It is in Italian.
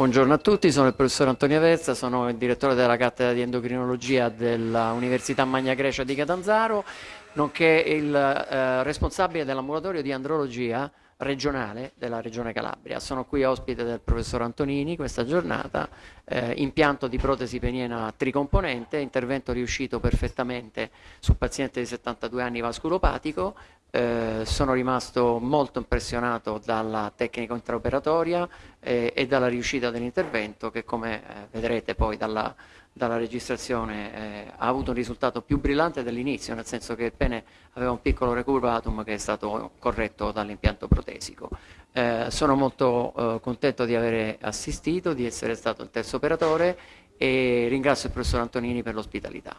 Buongiorno a tutti, sono il professor Antonio Averza, sono il direttore della cattedra di endocrinologia dell'Università Magna Grecia di Catanzaro, nonché il eh, responsabile dell'ambulatorio di andrologia regionale della Regione Calabria. Sono qui ospite del professor Antonini questa giornata, eh, impianto di protesi peniena tricomponente, intervento riuscito perfettamente su paziente di 72 anni vasculopatico, eh, sono rimasto molto impressionato dalla tecnica intraoperatoria eh, e dalla riuscita dell'intervento che come eh, vedrete poi dalla, dalla registrazione eh, ha avuto un risultato più brillante dell'inizio, nel senso che il pene aveva un piccolo recurvatum che è stato corretto dall'impianto protesico. Eh, sono molto contento di aver assistito, di essere stato il terzo operatore e ringrazio il professor Antonini per l'ospitalità.